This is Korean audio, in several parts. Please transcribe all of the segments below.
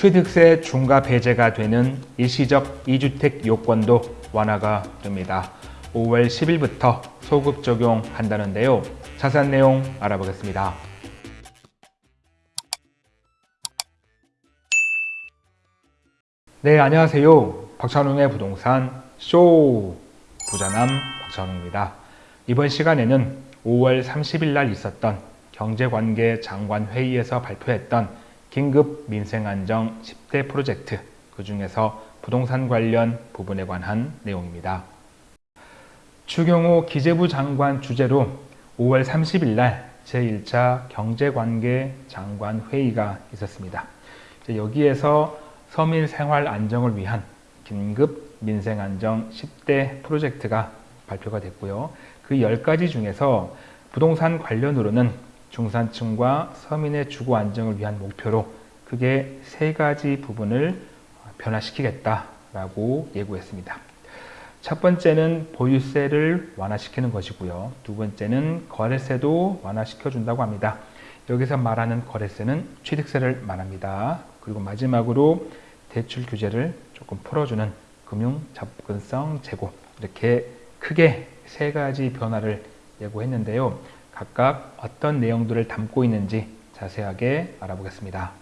취득세 중과 배제가 되는 일시적 2주택 요건도 완화가 됩니다. 5월 10일부터 소급 적용한다는데요. 자세한 내용 알아보겠습니다. 네, 안녕하세요. 박찬웅의 부동산 쇼 부자남 박찬웅입니다. 이번 시간에는 5월 30일 날 있었던 경제관계 장관 회의에서 발표했던 긴급 민생안정 10대 프로젝트 그 중에서 부동산 관련 부분에 관한 내용입니다. 추경호 기재부 장관 주재로 5월 30일 날 제1차 경제관계 장관 회의가 있었습니다. 여기에서 서민 생활 안정을 위한 긴급 민생 안정 10대 프로젝트가 발표가 됐고요. 그 10가지 중에서 부동산 관련으로는 중산층과 서민의 주거 안정을 위한 목표로 크게 세 가지 부분을 변화시키겠다라고 예고했습니다. 첫 번째는 보유세를 완화시키는 것이고요. 두 번째는 거래세도 완화시켜준다고 합니다. 여기서 말하는 거래세는 취득세를 말합니다. 그리고 마지막으로 대출 규제를 조금 풀어주는 금융 접근성 제고 이렇게 크게 세 가지 변화를 예고했는데요. 각각 어떤 내용들을 담고 있는지 자세하게 알아보겠습니다.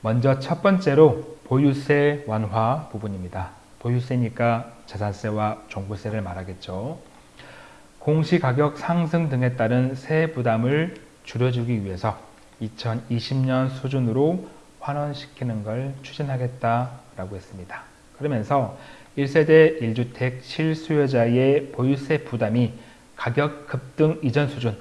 먼저 첫 번째로 보유세 완화 부분입니다. 보유세니까 자산세와 종부세를 말하겠죠. 공시가격 상승 등에 따른 세 부담을 줄여주기 위해서 2020년 수준으로 환원시키는 걸 추진하겠다라고 했습니다. 그러면서 1세대 1주택 실수요자의 보유세 부담이 가격 급등 이전 수준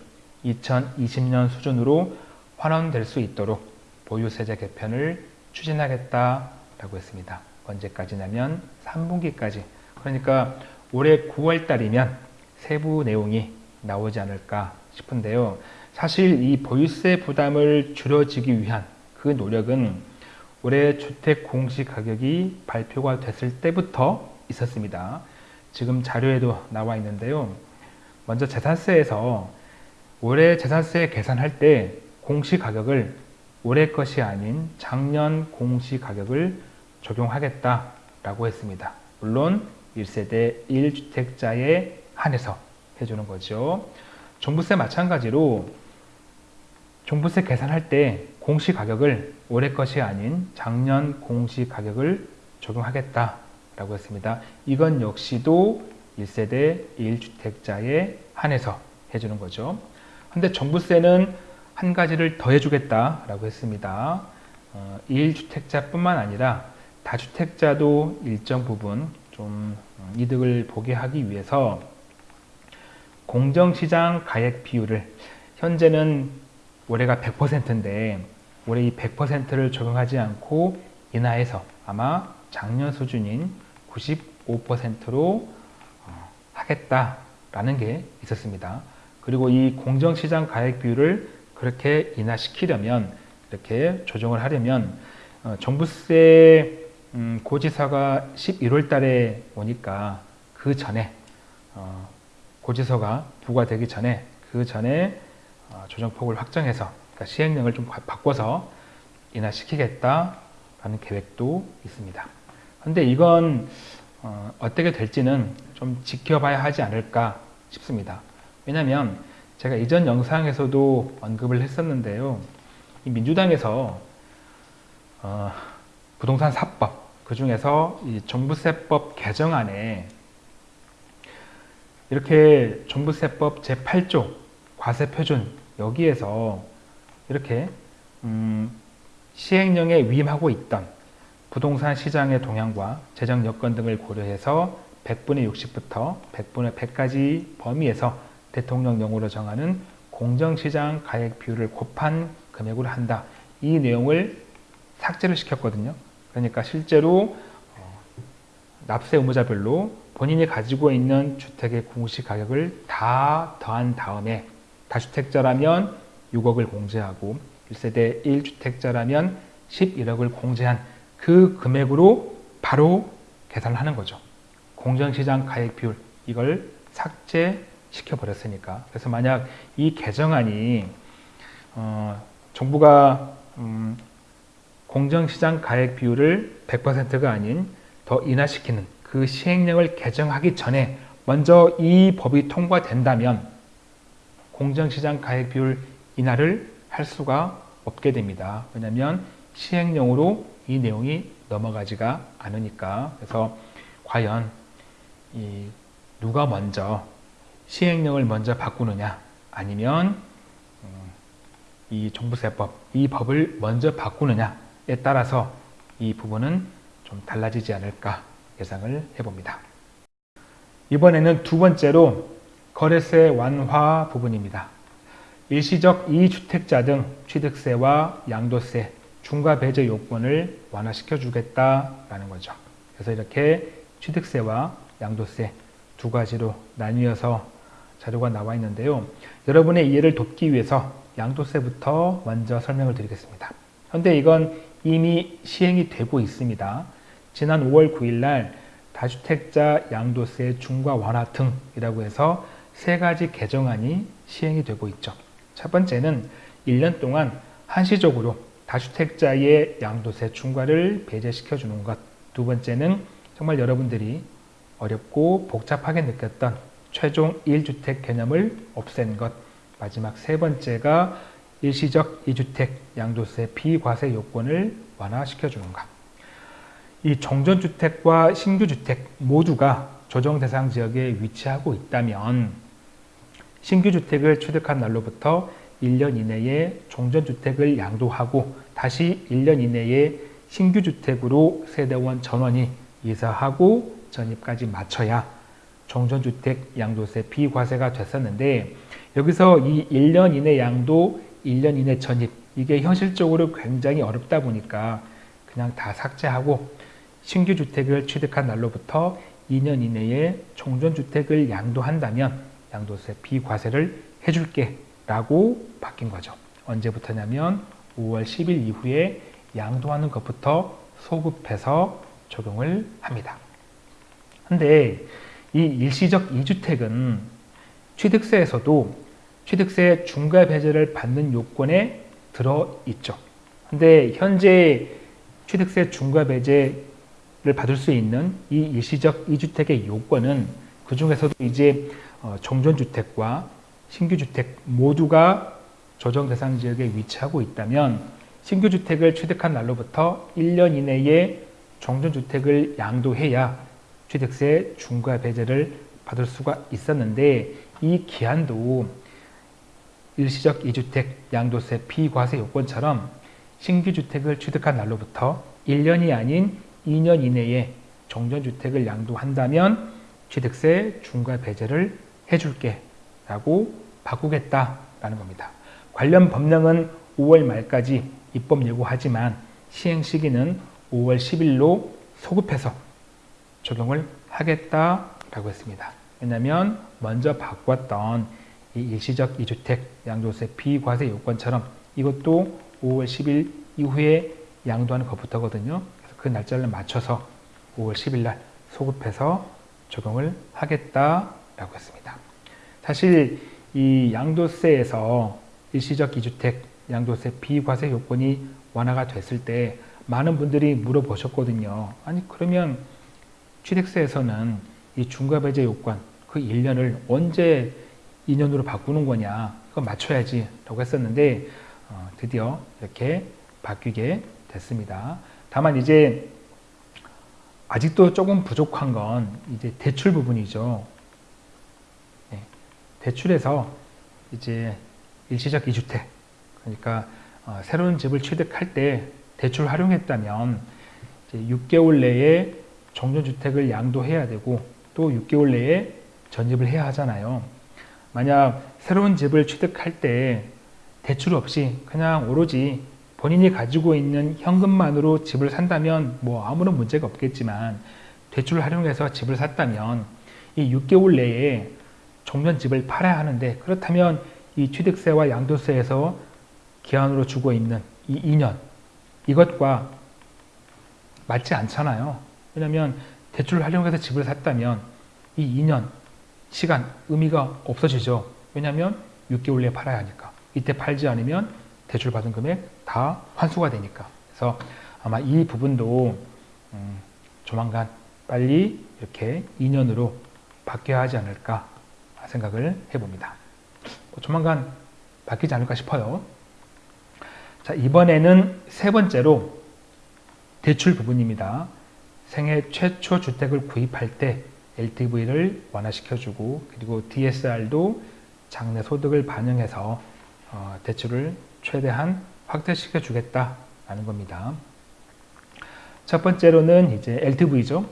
2020년 수준으로 환원될 수 있도록 보유세제 개편을 추진하겠다라고 했습니다. 언제까지냐면 3분기까지 그러니까 올해 9월 달이면 세부 내용이 나오지 않을까 싶은데요. 사실 이 보유세 부담을 줄여지기 위한 그 노력은 올해 주택 공시 가격이 발표가 됐을 때부터 있었습니다. 지금 자료에도 나와 있는데요. 먼저 재산세에서 올해 재산세 계산할 때 공시가격을 올해 것이 아닌 작년 공시가격을 적용하겠다라고 했습니다. 물론 1세대 1주택자에 한해서 해주는 거죠. 종부세 마찬가지로 종부세 계산할 때 공시가격을 올해 것이 아닌 작년 공시가격을 적용하겠다라고 했습니다. 이건 역시도 1세대 1주택자에 한해서 해주는 거죠. 근데 종부세는 한 가지를 더 해주겠다라고 했습니다. 어, 1주택자뿐만 아니라 다주택자도 일정 부분 좀 이득을 보게 하기 위해서 공정시장 가액 비율을 현재는 올해가 100%인데 올해 이 100%를 적용하지 않고 인하해서 아마 작년 수준인 95%로 어, 하겠다라는 게 있었습니다. 그리고 이 공정시장 가액 비율을 그렇게 인하시키려면 이렇게 조정을 하려면 어, 정부세 음, 고지서가 11월 달에 오니까 그 전에 어, 고지서가 부과되기 전에 그 전에 어, 조정폭을 확정해서 그러니까 시행령을 좀 바꿔서 인하시키겠다라는 계획도 있습니다. 그런데 이건 어, 어떻게 될지는 좀 지켜봐야 하지 않을까 싶습니다. 왜냐하면 제가 이전 영상에서도 언급을 했었는데요. 민주당에서 어, 부동산 사법 그 중에서 이 종부세법 개정안에 이렇게 종부세법 제8조 과세표준 여기에서 이렇게 음, 시행령에 위임하고 있던 부동산 시장의 동향과 재정 여건 등을 고려해서 100분의 60부터 100분의 100까지 범위에서 대통령령으로 정하는 공정시장 가액 비율을 곱한 금액으로 한다. 이 내용을 삭제를 시켰거든요. 그러니까 실제로 어, 납세 의무자별로 본인이 가지고 있는 주택의 공시 가격을 다 더한 다음에 다주택자라면 6억을 공제하고 1세대 1주택자라면 11억을 공제한 그 금액으로 바로 계산을 하는 거죠. 공정시장 가액 비율 이걸 삭제시켜 버렸으니까 그래서 만약 이 개정안이 어, 정부가 음, 공정시장 가액 비율을 100%가 아닌 더 인하시키는 그 시행령을 개정하기 전에 먼저 이 법이 통과된다면 공정시장 가액 비율 인하를 할 수가 없게 됩니다. 왜냐하면 시행령으로 이 내용이 넘어가지가 않으니까 그래서 과연 이 누가 먼저 시행령을 먼저 바꾸느냐 아니면 음, 이 종부세법 이 법을 먼저 바꾸느냐에 따라서 이 부분은 좀 달라지지 않을까 예상을 해봅니다. 이번에는 두 번째로 거래세 완화 부분입니다. 일시적 이주택자 등 취득세와 양도세, 중과 배제 요건을 완화시켜 주겠다라는 거죠. 그래서 이렇게 취득세와 양도세 두 가지로 나뉘어서 자료가 나와 있는데요. 여러분의 이해를 돕기 위해서 양도세부터 먼저 설명을 드리겠습니다. 현재 이건 이미 시행이 되고 있습니다. 지난 5월 9일 날 다주택자 양도세 중과 완화 등이라고 해서 세 가지 개정안이 시행이 되고 있죠. 첫 번째는 1년 동안 한시적으로 다주택자의 양도세 중과를 배제시켜 주는 것. 두 번째는 정말 여러분들이 어렵고 복잡하게 느꼈던 최종 1주택 개념을 없앤 것. 마지막 세 번째가 일시적 2주택 양도세 비과세 요건을 완화시켜 주는 것. 이 정전주택과 신규주택 모두가 조정 대상 지역에 위치하고 있다면 신규주택을 취득한 날로부터 1년 이내에 종전주택을 양도하고 다시 1년 이내에 신규 주택으로 세대원 전원이 이사하고 전입까지 마쳐야 종전주택 양도세 비과세가 됐었는데 여기서 이 1년 이내 양도, 1년 이내 전입 이게 현실적으로 굉장히 어렵다 보니까 그냥 다 삭제하고 신규 주택을 취득한 날로부터 2년 이내에 종전주택을 양도한다면 양도세 비과세를 해줄게 라고 바뀐 거죠. 언제부터냐면 5월 10일 이후에 양도하는 것부터 소급해서 적용을 합니다. 근데 이 일시적 2주택은 취득세에서도 취득세 중과 배제를 받는 요건에 들어있죠. 근데 현재 취득세 중과 배제를 받을 수 있는 이 일시적 2주택의 요건은 그 중에서도 이제 어, 종전주택과 신규주택 모두가 조정 대상 지역에 위치하고 있다면 신규 주택을 취득한 날로부터 1년 이내에 종전 주택을 양도해야 취득세 중과 배제를 받을 수가 있었는데 이 기한도 일시적 2주택 양도세 비과세 요건처럼 신규 주택을 취득한 날로부터 1년이 아닌 2년 이내에 종전주택을 양도한다면 취득세 중과 배제를 해줄게 라고 바꾸겠다라는 겁니다. 관련 법령은 5월 말까지 입법 예고하지만 시행 시기는 5월 10일로 소급해서 적용을 하겠다라고 했습니다. 왜냐하면 먼저 바꿨던 이 일시적 2주택 양도세 비과세 요건처럼 이것도 5월 10일 이후에 양도하는 것부터거든요. 그래서 그 날짜를 맞춰서 5월 10일 날 소급해서 적용을 하겠다라고 했습니다. 사실 이 양도세에서 일시적 2주택 양도세 비과세 요건이 완화가 됐을 때 많은 분들이 물어보셨거든요. 아니 그러면 취득세에서는 이 중과배제 요건 그 1년을 언제 2년으로 바꾸는 거냐 그거 맞춰야지 라고 했었는데 어, 드디어 이렇게 바뀌게 됐습니다. 다만 이제 아직도 조금 부족한 건 이제 대출 부분이죠. 네, 대출에서 이제 일시적 2주택 그러니까 어, 새로운 집을 취득할 때 대출 활용했다면 6개월 내에 정전주택을 양도해야 되고 또 6개월 내에 전입을 해야 하잖아요. 만약 새로운 집을 취득할 때 대출 없이 그냥 오로지 본인이 가지고 있는 현금만으로 집을 산다면 뭐 아무런 문제가 없겠지만 대출을 활용해서 집을 샀다면 이 6개월 내에 종전집을 팔아야 하는데 그렇다면 이 취득세와 양도세에서 기한으로 주고 있는 이 2년 이것과 맞지 않잖아요. 왜냐하면 대출을 활용해서 집을 샀다면 이 2년 시간 의미가 없어지죠. 왜냐하면 6개월 내에 팔아야 하니까. 이때 팔지 않으면 대출 받은 금액 다 환수가 되니까. 그래서 아마 이 부분도 음, 조만간 빨리 이렇게 2년으로 바뀌어야 하지 않을까 생각을 해봅니다. 뭐 조만간 바뀌지 않을까 싶어요. 자, 이번에는 세 번째로 대출 부분입니다. 생애 최초 주택을 구입할 때 LTV를 완화시켜주고 그리고 DSR도 장래 소득을 반영해서 어, 대출을 최대한 확대시켜 주겠다라는 겁니다. 첫 번째로는 이제 LTV죠.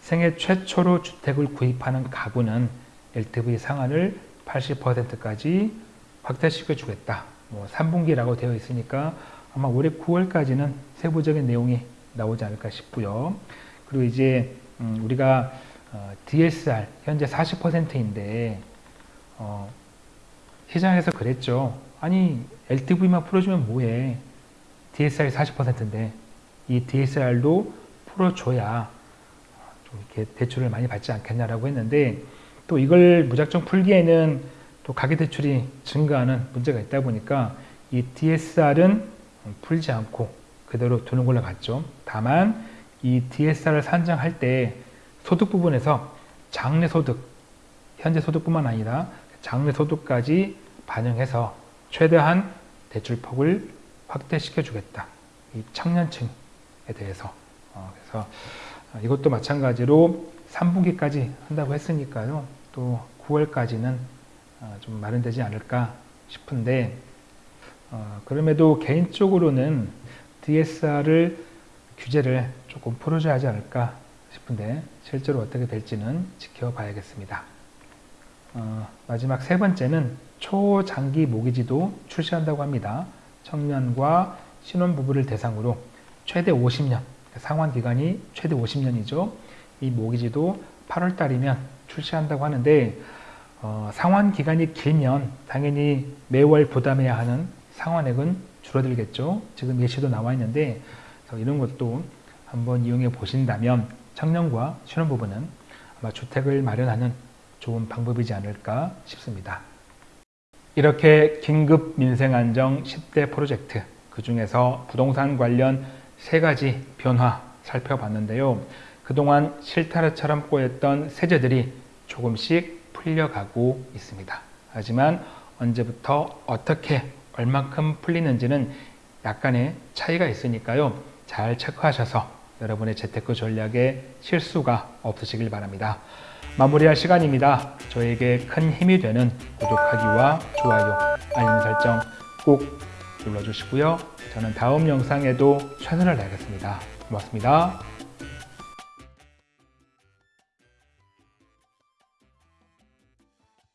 생애 최초로 주택을 구입하는 가구는 LTV 상한을 80%까지 확대시켜 주겠다. 뭐 3분기라고 되어 있으니까 아마 올해 9월까지는 세부적인 내용이 나오지 않을까 싶고요. 그리고 이제 음, 우리가 어, DSR 현재 40%인데 어, 시장에서 그랬죠. 아니 LTV만 풀어주면 뭐해? DSR이 40%인데 이 DSR도 풀어줘야 좀 이렇게 대출을 많이 받지 않겠냐라고 했는데 또 이걸 무작정 풀기에는 또 가계대출이 증가하는 문제가 있다 보니까 이 DSR은 풀지 않고 그대로 두는 걸로 봤죠. 다만 이 DSR을 산정할 때 소득 부분에서 장래 소득, 현재 소득뿐만 아니라 장래 소득까지 반영해서 최대한 대출 폭을 확대시켜 주겠다. 이 청년층에 대해서. 어, 그래서 이것도 마찬가지로 3분기까지 한다고 했으니까요. 또 9월까지는 어, 좀 마련되지 않을까 싶은데 어, 그럼에도 개인적으로는 DSR을 규제를 조금 풀어줘야 하지 않을까 싶은데 실제로 어떻게 될지는 지켜봐야겠습니다. 어, 마지막 세 번째는 초장기 모기지도 출시한다고 합니다. 청년과 신혼부부를 대상으로 최대 50년, 상환 기간이 최대 50년이죠. 이 모기지도 8월 달이면 출시한다고 하는데 어, 상환 기간이 길면 당연히 매월 부담해야 하는 상환액은 줄어들겠죠. 지금 예시도 나와 있는데 이런 것도 한번 이용해 보신다면 청년과 신혼부부는 아마 주택을 마련하는 좋은 방법이지 않을까 싶습니다. 이렇게 긴급 민생안정 10대 프로젝트 그 중에서 부동산 관련 세 가지 변화 살펴봤는데요. 그동안 실타래처럼 꼬였던 세제들이 조금씩 풀려가고 있습니다. 하지만 언제부터 어떻게 얼만큼 풀리는지는 약간의 차이가 있으니까요. 잘 체크하셔서 여러분의 재테크 전략에 실수가 없으시길 바랍니다. 마무리할 시간입니다. 저에게 큰 힘이 되는 구독하기와 좋아요, 알림 설정 꼭 눌러주시고요. 저는 다음 영상에도 최선을 다하겠습니다. 고맙습니다.